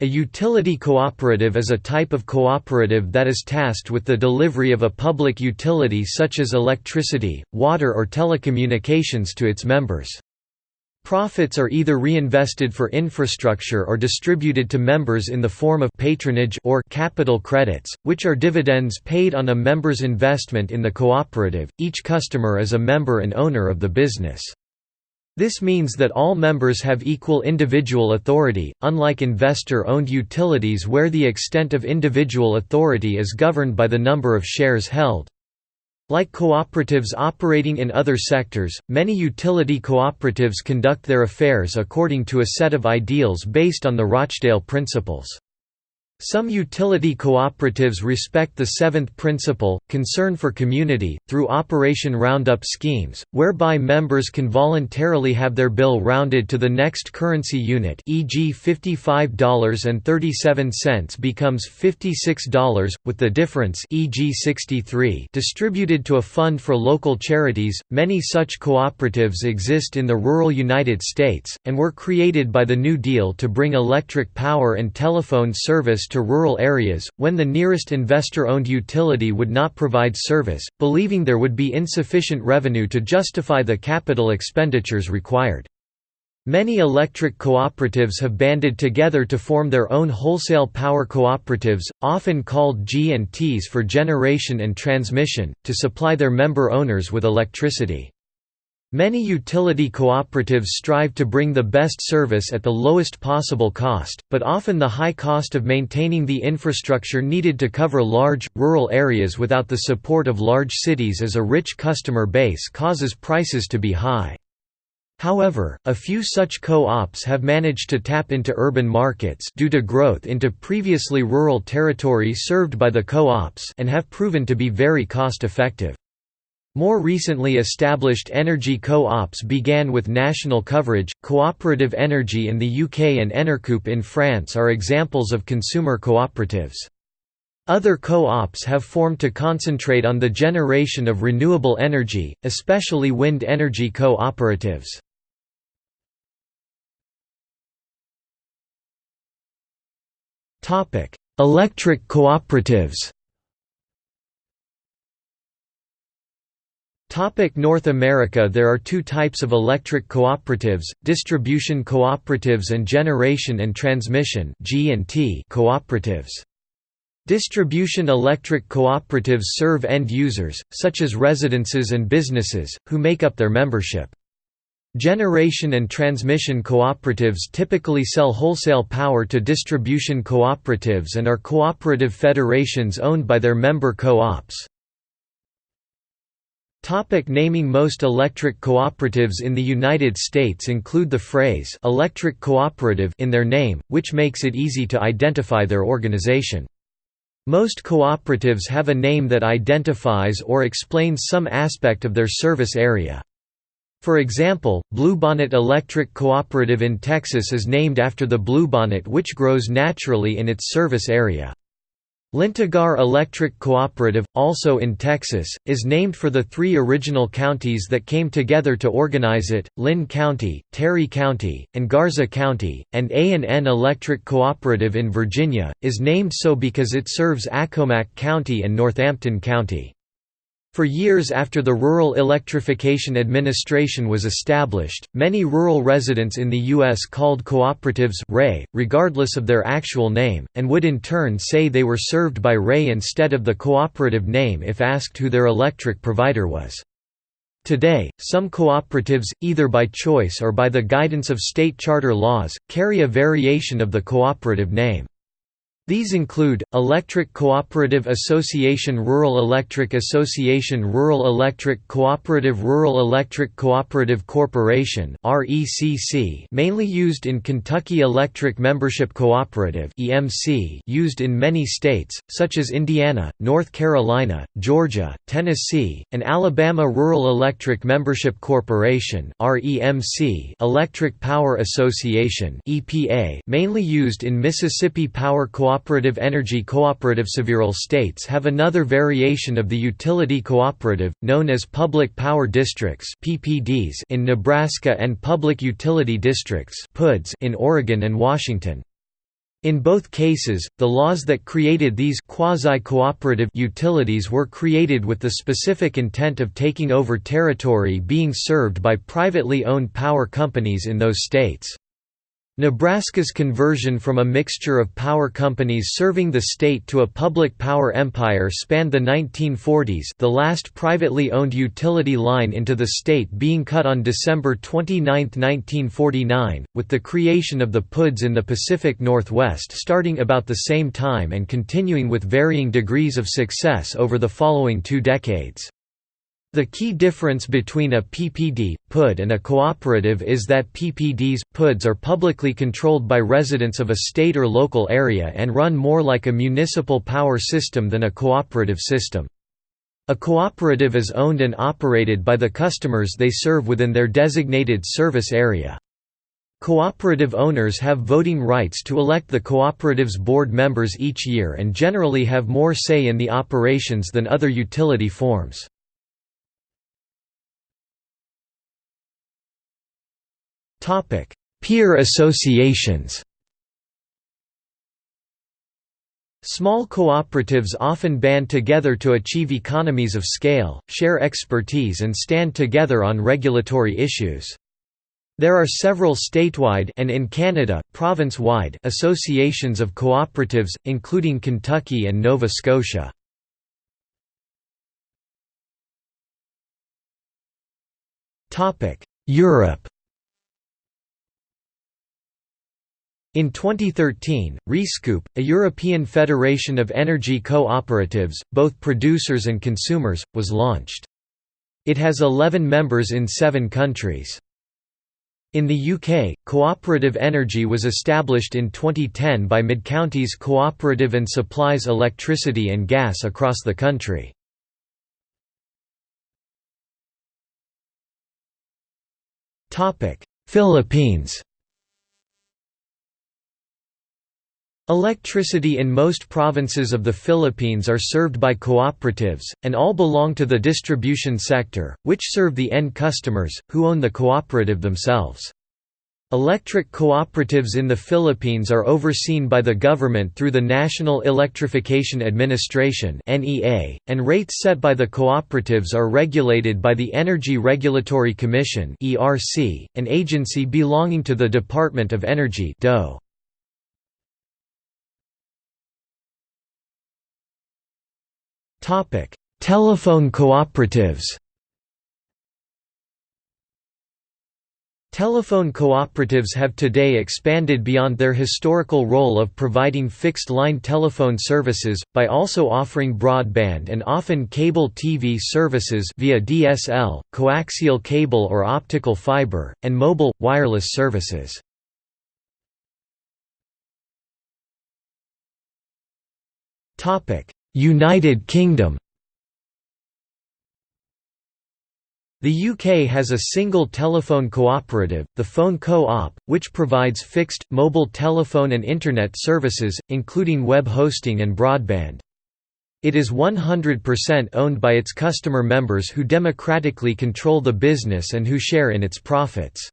A utility cooperative is a type of cooperative that is tasked with the delivery of a public utility such as electricity, water or telecommunications to its members. Profits are either reinvested for infrastructure or distributed to members in the form of patronage or capital credits, which are dividends paid on a member's investment in the cooperative. Each customer is a member and owner of the business. This means that all members have equal individual authority, unlike investor-owned utilities where the extent of individual authority is governed by the number of shares held. Like cooperatives operating in other sectors, many utility cooperatives conduct their affairs according to a set of ideals based on the Rochdale principles. Some utility cooperatives respect the seventh principle, concern for community, through Operation Roundup schemes, whereby members can voluntarily have their bill rounded to the next currency unit e.g. $55.37 becomes $56, with the difference e.g. 63 distributed to a fund for local charities. Many such cooperatives exist in the rural United States, and were created by the New Deal to bring electric power and telephone service to rural areas, when the nearest investor-owned utility would not provide service, believing there would be insufficient revenue to justify the capital expenditures required. Many electric cooperatives have banded together to form their own wholesale power cooperatives, often called G&Ts for generation and transmission, to supply their member owners with electricity. Many utility cooperatives strive to bring the best service at the lowest possible cost, but often the high cost of maintaining the infrastructure needed to cover large, rural areas without the support of large cities as a rich customer base causes prices to be high. However, a few such co-ops have managed to tap into urban markets due to growth into previously rural territory served by the co-ops and have proven to be very cost-effective. More recently established energy co-ops began with national coverage. Cooperative Energy in the UK and Enercoop in France are examples of consumer cooperatives. Other co-ops have formed to concentrate on the generation of renewable energy, especially wind energy co-operatives. Electric cooperatives Topic North America There are two types of electric cooperatives, distribution cooperatives and generation and transmission cooperatives. Distribution electric cooperatives serve end users, such as residences and businesses, who make up their membership. Generation and transmission cooperatives typically sell wholesale power to distribution cooperatives and are cooperative federations owned by their member co-ops. Topic naming Most electric cooperatives in the United States include the phrase «electric cooperative» in their name, which makes it easy to identify their organization. Most cooperatives have a name that identifies or explains some aspect of their service area. For example, Bluebonnet Electric Cooperative in Texas is named after the bluebonnet which grows naturally in its service area. Lyntegar Electric Cooperative, also in Texas, is named for the three original counties that came together to organize it, Lynn County, Terry County, and Garza County, and A&N Electric Cooperative in Virginia, is named so because it serves Accomack County and Northampton County. For years after the Rural Electrification Administration was established, many rural residents in the U.S. called cooperatives REA, regardless of their actual name, and would in turn say they were served by REA instead of the cooperative name if asked who their electric provider was. Today, some cooperatives, either by choice or by the guidance of state charter laws, carry a variation of the cooperative name. These include, Electric Cooperative Association Rural Electric Association Rural Electric Cooperative Rural Electric Cooperative Corporation mainly used in Kentucky Electric Membership Cooperative used in many states, such as Indiana, North Carolina, Georgia, Tennessee, and Alabama Rural Electric Membership Corporation Electric Power Association mainly used in Mississippi Power Cooperative cooperative energy cooperative several states have another variation of the utility cooperative, known as public power districts PPDs in Nebraska and public utility districts PUDs in Oregon and Washington. In both cases, the laws that created these quasi-cooperative utilities were created with the specific intent of taking over territory being served by privately owned power companies in those states. Nebraska's conversion from a mixture of power companies serving the state to a public power empire spanned the 1940s the last privately owned utility line into the state being cut on December 29, 1949, with the creation of the PUDs in the Pacific Northwest starting about the same time and continuing with varying degrees of success over the following two decades. The key difference between a PPD, PUD and a cooperative is that PPDs, PUDs are publicly controlled by residents of a state or local area and run more like a municipal power system than a cooperative system. A cooperative is owned and operated by the customers they serve within their designated service area. Cooperative owners have voting rights to elect the cooperative's board members each year and generally have more say in the operations than other utility forms. Peer associations Small cooperatives often band together to achieve economies of scale, share expertise and stand together on regulatory issues. There are several statewide and in Canada, province-wide associations of cooperatives, including Kentucky and Nova Scotia. Europe In 2013, REScoop, a European federation of energy co-operatives, both producers and consumers, was launched. It has 11 members in seven countries. In the UK, Cooperative Energy was established in 2010 by Mid-Counties Cooperative and supplies electricity and gas across the country. Philippines Electricity in most provinces of the Philippines are served by cooperatives, and all belong to the distribution sector, which serve the end customers, who own the cooperative themselves. Electric cooperatives in the Philippines are overseen by the government through the National Electrification Administration and rates set by the cooperatives are regulated by the Energy Regulatory Commission an agency belonging to the Department of Energy DOE. Telephone cooperatives Telephone cooperatives have today expanded beyond their historical role of providing fixed-line telephone services, by also offering broadband and often cable TV services via DSL, coaxial cable or optical fiber, and mobile, wireless services. United Kingdom The UK has a single telephone cooperative, the Phone Co-op, which provides fixed, mobile telephone and Internet services, including web hosting and broadband. It is 100% owned by its customer members who democratically control the business and who share in its profits.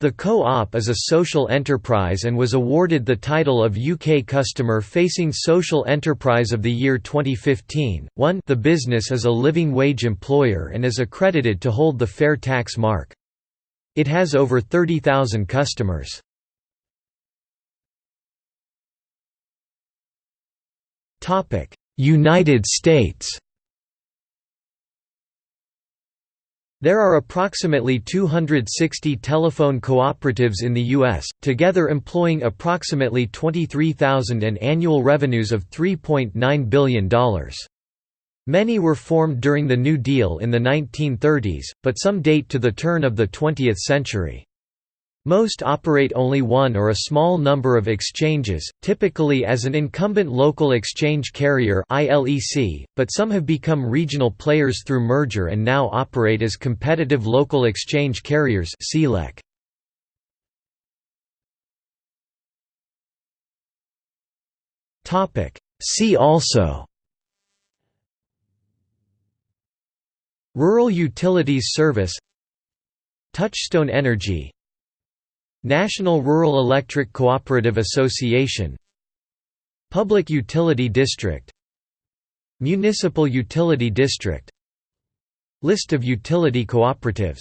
The Co-op is a social enterprise and was awarded the title of UK Customer Facing Social Enterprise of the Year 2015. 1 The business is a living wage employer and is accredited to hold the Fair Tax mark. It has over 30,000 customers. United States There are approximately 260 telephone cooperatives in the U.S., together employing approximately 23,000 and annual revenues of $3.9 billion. Many were formed during the New Deal in the 1930s, but some date to the turn of the 20th century. Most operate only one or a small number of exchanges, typically as an incumbent local exchange carrier but some have become regional players through merger and now operate as competitive local exchange carriers See also Rural Utilities Service Touchstone Energy National Rural Electric Cooperative Association Public Utility District Municipal Utility District List of utility cooperatives